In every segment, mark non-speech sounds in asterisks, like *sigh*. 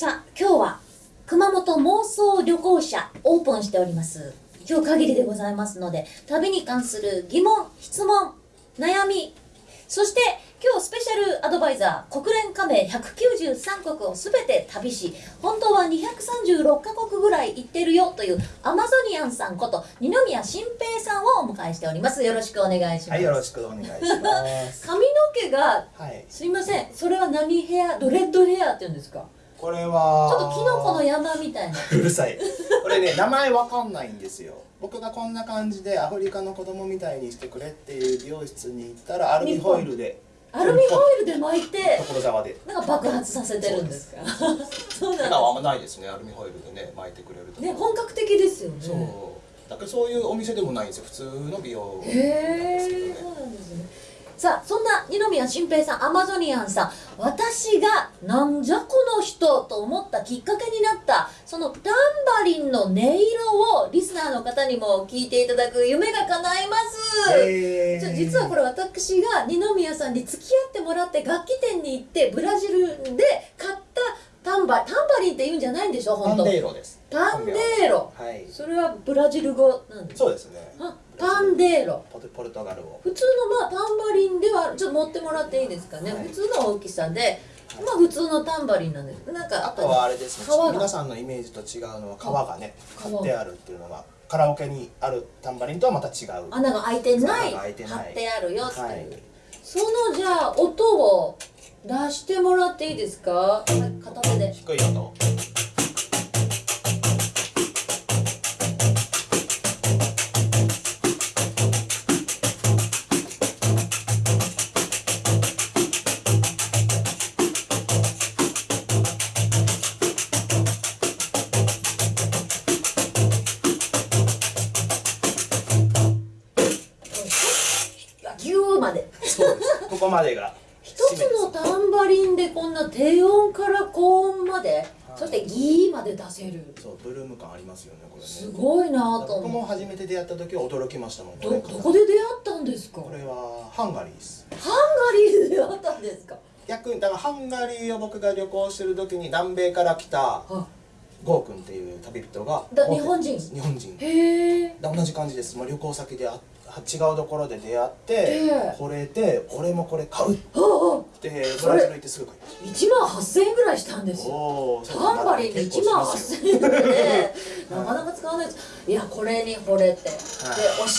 さあ今日は熊本妄想旅行者オープンしております。今日限りでございますので旅に関する疑問質問悩みそして今日スペシャルアドバイザー国連加盟193国を全て旅し本当は236カ国ぐらい行ってるよというアマゾニアンさんこと二宮新平さんをお迎えしております。よろしくお願いします。はい、よろしくお願いします。*laughs* 髪の毛がはい、すいません。それは何ヘアドレッドヘアって言うんですか？これちょは。っとキノコの山みたいな。うるさい。これね、名前わかんないんですよ。僕がこんな感じでアフリカの子供みたいにしてくれっていう美容室に行ったらアルミホイルでアルミホイルで巻いて所沢で。なんか爆発させてるんですか？そう。なん普段はあんまないですね。アルミホイルでね巻いてくれるとね本格的ですよね。そう。だからそういうお店でもないんですよ。普通の美容へえそうなんですねさあそんな二宮新平さんアマゾニアンさん私がなんじゃこの人と思ったきっかけになったそのタンバリンの音色をリスナーの方にも聞いていただく夢が叶います、えじゃあ実はこれ私が二宮さんに付き合ってもらって楽器店に行ってブラジルで買ったタンバタンバリンって言うんじゃないんでしょ本当。デーロです。パンデーロ。はい。それはブラジル語なんですそうですね。あパンデーロ。ポルポルトガル語。普通のまあタンバリンではちょっと持ってもらっていいですかね、はい。普通の大きさでまあ普通のタンバリンなんです。なんかあとはあれですね。皆さんのイメージと違うのは皮がね、皮。貼ってあるっていうのがカラオケにあるタンバリンとはまた違う。穴が開いてない。穴が開いてない。貼ってあるよっていう、はい。そのじゃあ音を出してもらっていいですか？はい片手で。低い音。までが。一つのタンバリンでこんな低音から高音まで、そしてギーまで出せる。そう、ブルーム感ありますよね、これね。すごいなと僕も初めて出会った時は驚きましたもんどどこで出会ったんですか？これはハンガリーです。ハンガリーで出会ったんですか？逆にだからハンガリーを僕が旅行してる時に南米から来たはゴー君っていう旅人がだ日本人？日本人。へえ同じ感じです、まあ、旅行先であ違うところで出会ってええこれで俺もこれ買うってブラジル行ってすぐ買いまし1万8000円ぐらいしたんですたよタンバリンで1万8000円で *laughs* なかなか使わないです。いやこれに惚れて、で教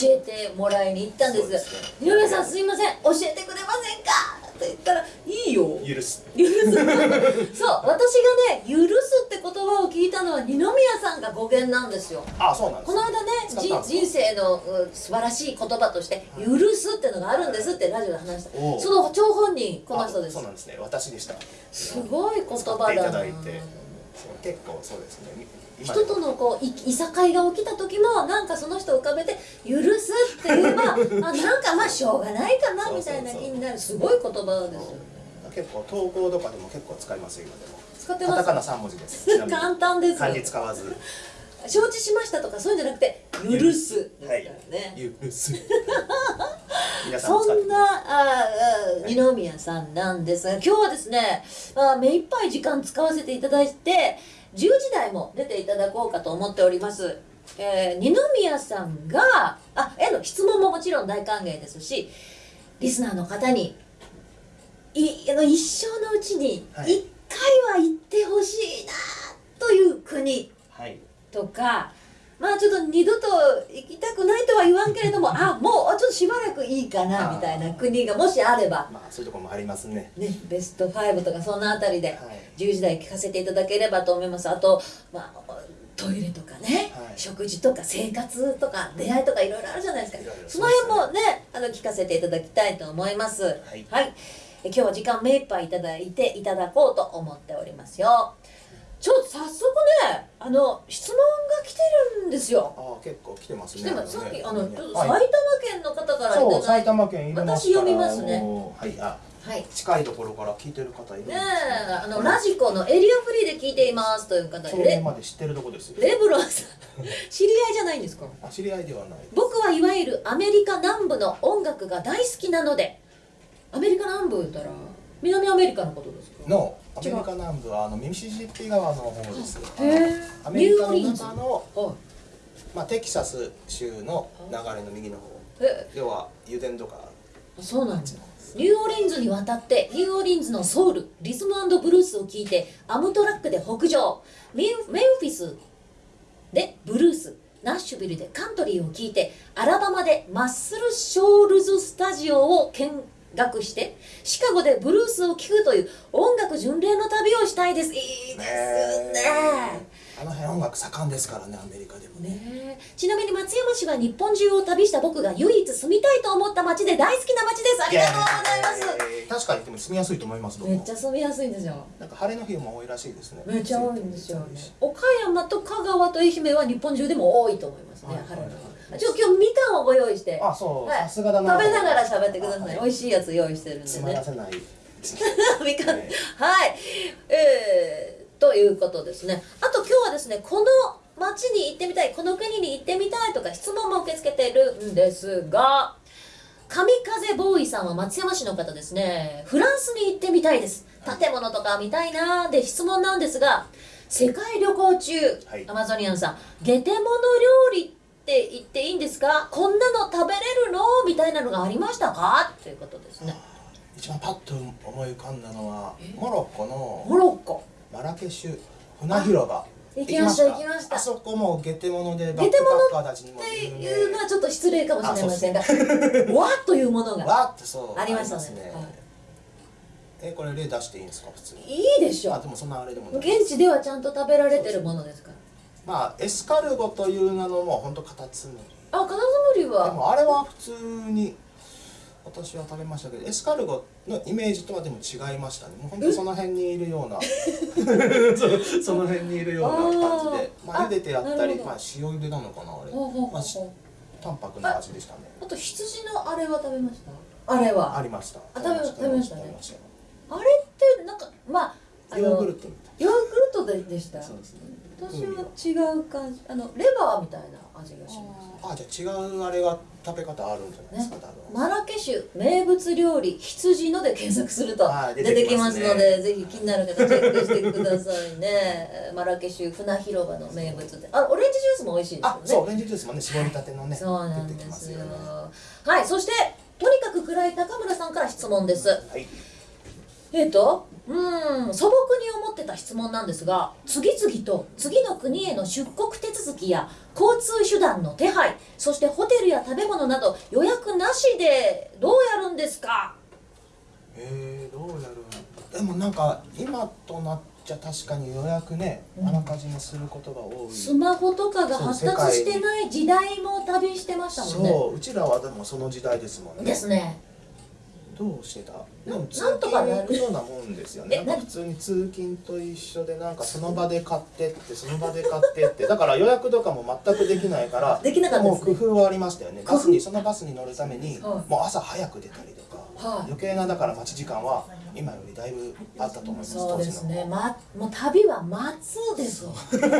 えてもらいに行ったんです。井上さんすいません。教えてくれませんか？って言ったらいいよ。許す。許す。*laughs* そう私がね許すって言葉を聞いたのは二宮さんが語源なんですよ。あそうなんこの間ね人生のう素晴らしい言葉として「許す」ってのがあるんですってラジオで話した。その張本人この人です。あそうなんですね。私でした。すごい言葉だな。結構そうですね。今人とのこうい。いさかいが起きた時もなんかその人を浮かべて「許す」って言えば *laughs* あなんかまあしょうがないかなみたいな気になる。すごい言葉ですよね。結構投稿とかでも結構使いますよ今でも。使ってます。カタカナ3文字です。簡単です漢字使わず承知しましたとかそういうんじゃなくて「許す」ですからね、許す。*laughs* 皆さんもそんなああ二宮さんなんですが今日はですねあ目いっぱい時間使わせていただいて10時台も出ていただこうかと思っております。えー、二宮さんがあへの質問ももちろん大歓迎ですしリスナーの方にいあの一生のうちに1はい。回は行ってほしいなという国。はいとかまあちょっと二度と行きたくないとは言わんけれどもあもうちょっとしばらくいいかなみたいな国がもしあれば、まあそういうところもありますね。ね、ベスト5とかそんなあたりではい。10時台聞かせていただければと思います。あと、まあ、トイレとかね、はい。食事とか生活とか出会いとかいろいろあるじゃないですか。その辺もねあの聞かせていただきたいと思います。はい。え今日は時間目いっぱいいただいていただこうと思っておりますよちょっと早速ねあの質問が来てるんですよ。ああ結構来てますね来てます。さっきあのねちょっとはい。埼玉県の方からいそうただいて。埼玉県入れますから。私読みますね。はいあはい。近いところから聞いてる方いるんですね。あのラジコのエリアフリーで聞いていますという方そでレれまで知ってるとこですよレブロンさん知り合いじゃないんですか？あ知り合いではない。僕はいわゆるアメリカ南部の音楽が大好きなので。アメリカ南部言ったら南アメリカのことですか？のアメリカ南部はあのミシシッピ川の方です。アメリカのニューオリンズ。中の、はまあ、テキサス州の流れの右の方。要は油田とか。そうなんですニューオリンズに渡ってニューオリンズのソウルリズムブルースを聴いてアムトラックで北上。メンメンフィスでブルースナッシュビルでカントリーを聴いてアラバマでマッスル・ショールズ・スタジオを見学してシカゴでブルースを聴くという音楽巡礼の旅をしたいです。いいですね。あの辺音楽盛んですからねアメリカでもね。ねえ。ちなみに松山市は日本中を旅した僕が唯一住みたいと思った街で大好きな街です。ありがとうございます。えー確かにでも住みやすいと思いますめっちゃ住みやすいんですよ。なんか晴れの日も多いらしいですね。めっちゃ多いんですよね。岡山と香川と愛媛は日本中でも多いと思いますね。はいはい晴れのはい。日今日みかんをご用意して。あそう。はい。さすがだな。食べながら喋ってください、はい。美味しいやつ用意してるんでつまらねせない。みかんね。はい。えー、ということですね。あと今日はですねこの町に行ってみたいこの国に行ってみたいとか質問も受け付けているんですが神風ボーイさんは松山市の方ですね。フランスに行ってみたいです。建物とか見たいなーで質問なんですが世界旅行中、はい。アマゾニアンさんゲテモノ料理って言っていいんですか？こんなの食べれるの？みたいなのがありましたか？ということですね。一番パッと思い浮かんだのはモロッコのモロッコ。マラケシュ船広場。行きました行きました。あそこもゲテモノでバックパッカーたちにもって有名いうのはちょっと失礼かもしれませんが *laughs* わっというものがわーってそう。ありましたね。すね。はい。えこれ例出していいんですか？普通に。いいでしょ。あでもそんなあれでも現地ではちゃんと食べられてるものですからまあエスカルゴという名のもうほんとカタツムリ。あカタツムリではもあれは普通に私は食べましたけどエスカルゴのイメージとはでも違いましたね。もう本当その辺にいるような *laughs* そその辺にいるような感じでまあ茹でてあったりまあ塩茹でなのかなあれ。まあし淡白な味でしたね。あと羊のあれは食べました？あれは。ありました。あ食べました。あれってなんかまあヨーグルトみたいヨーグルトででしたなそうですね。私は違う感じあのレバーみたいな味がしますあじゃあ違うあれが食べ方あるんじゃないですか、多分。マラケシュ名物料理羊ので検索するとはい出てきますので出ぜひ気になる方チェックしてくださいね。*laughs* マラケシュ船広場の名物であオレンジジュースも美味しいですよね。あそうオレンジジュースもね絞りたてのねそうなんですよ。ね。はいそしてとにかく暗い高村さんから質問です。はいえっ、とうーん素朴に思ってた質問なんですが次々と次の国への出国手続きや交通手段の手配そしてホテルや食べ物など予約なしでどうやるんですか？えー、どうやるでもなんか今となっちゃ確かに予約ね、うん。あらかじめすることが多い。スマホとかが発達してない時代も旅してましたもんね。そううちらはでもその時代ですもんね。ですねどうしてた？でも通なんとかなる。勤のようなもんですよね。えなんか普通に通勤と一緒でなんかその場で買ってってその場で買ってって。だから予約とかも全くできないからできなかったもう工夫はありましたよね。バスにそのバスに乗るためにはいもう朝早く出たりとか、はい余計なだから待ち時間は今よりだいぶあったと思います。そうですね、当ま、もう旅は待つです。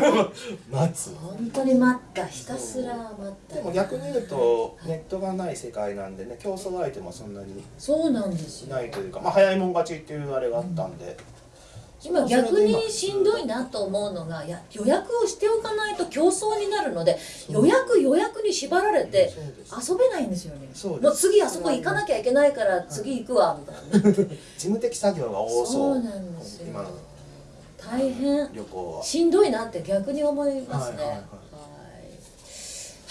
*laughs* 待つ。本当に待った。ひたすら待った。でも逆に言うとネットがない世界なんでね競争相手もそんなにそうなんですよ。ないというか、まあ、早いもん勝ちっていうあれがあったんで、今逆にしんどいなと思うのが予約をしておかないと競争になるので予約予約に縛られて遊べないんですよね。もう次あそこ行かなきゃいけないから次行くわみたいな、*laughs* 事務的作業が多そう。そうなんですよ。大変。旅行は。しんどいなって逆に思いますね。はいはいはい。は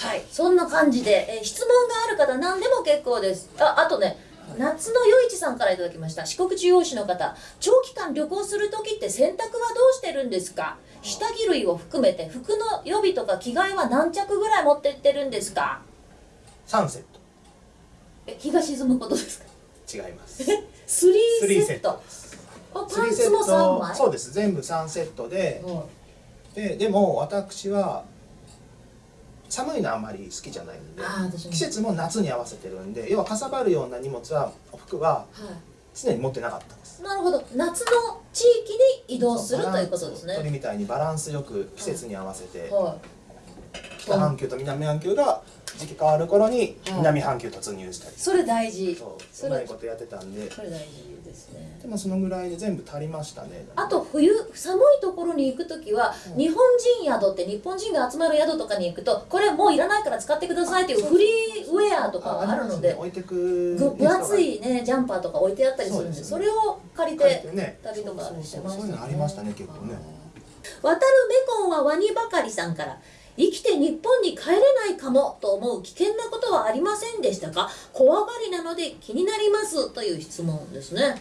い。はい。そんな感じで、えー質問がある方何でも結構です。ああとね夏の余市さんからいただきました。四国中央市の方。長期間旅行する時って洗濯はどうしてるんですか？下着類を含めて服の予備とか着替えは何着ぐらい持ってってるんですか？サンセッえ日が沈むことですか？ト違います。スリスリーーセットパンツも3ッ枚トそうです。全部3セットで。はい。ででも私は寒いのあんまり好きじゃないんで季節も夏に合わせてるんで要はかさばるような荷物は服はは常に持ってなかったんです。い、なるほど。夏の地域に移動するということですね。鳥みたいにバランスよく季節に合わせては北半球と南半球が時期変わる頃にはい南半球突入したり、それ大事。そうそうれまいことやってたんで。それ大事ですね。でもそのぐらいで全部足りましたね。あと冬寒いところに行く時は、うん。日本人宿って日本人が集まる宿とかに行くとこれもういらないから使ってくださいっていうフリーウェアとかがあるので置いてくぐ分厚いねジャンパーとか置いてあったりするんでそそれを借りて旅とかしてましたね。そういうのありましたね結構ね。渡るメコンはワニばかりさんから生きて日本に帰れないかもと思う危険なことはありませんでしたか？怖がりなので気になりますという質問ですね、はい。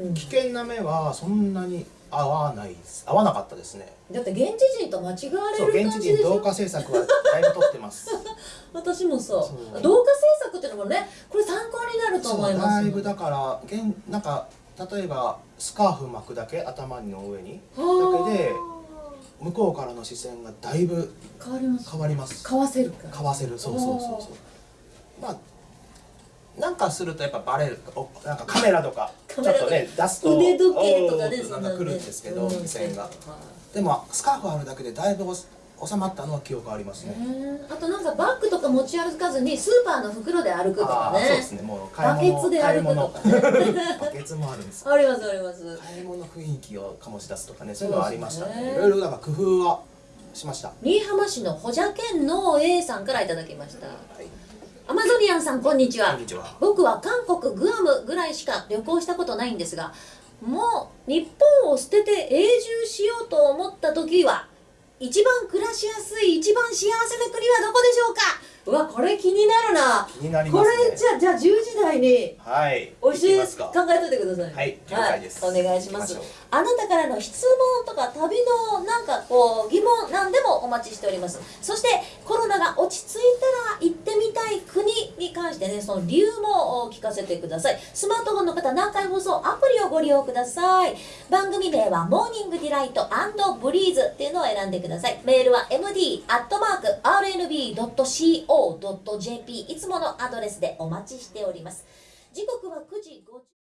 うん。危険な目はそんなに合わないです合わなかったですね。だって現地人と間違われる感じでしょ？人同化政策はだいぶ取ってます。*laughs* 私もそう。そう。同化政策っていうのもねこれ参考になると思います。そうだいぶだから現なんか例えばスカーフ巻くだけ頭の上に。はあ。だけで向こうからの視線がだいぶ変わります。変わります。買わせるかわせる。そうそうそうそう。まあなんかするとやっぱバレるおなんかカメラとか *laughs* ちょっとね出すと腕時計とかおーねそんなんか来るんですけどうん目線が。はでもスカーフあるだけでだいぶお収まったのは記憶ありますいねあとなんかバッグとか持ち歩かずにスーパーの袋で歩くとかあーそうでねすね。もうバケツで歩くとかね。バケツもあるんです。*laughs* ありますあります。買い物雰囲気を醸し出すとかねそういうのはありました。ねねいろいろだから工夫はしました。新居浜市のほじゃけんの A さんからいただきました。はい。アマゾニアンさんこんにちは。こんにちは。僕は韓国グアムぐらいしか旅行したことないんですがもう日本を捨てて永住しようと思った時は一番暮らしやすい一番幸せな国はどこでしょうか？うわこれ気になるな。気になりますね。これじゃあじゃあ10時台にはい。ますか？考えといてください。はい了解です。はい、お願いします。あなたからの質問とか旅のなんかこう疑問なんでもお待ちしております。そしてコロナが落ち着いたら行ってみたい国てねその理由も聞かせてください。スマートフォンの方南海放送アプリをご利用ください。番組名はモーニングディライトブリーズっていうのを選んでください。メールは md.rnb.co.jp いつものアドレスでお待ちしております。時刻は9時50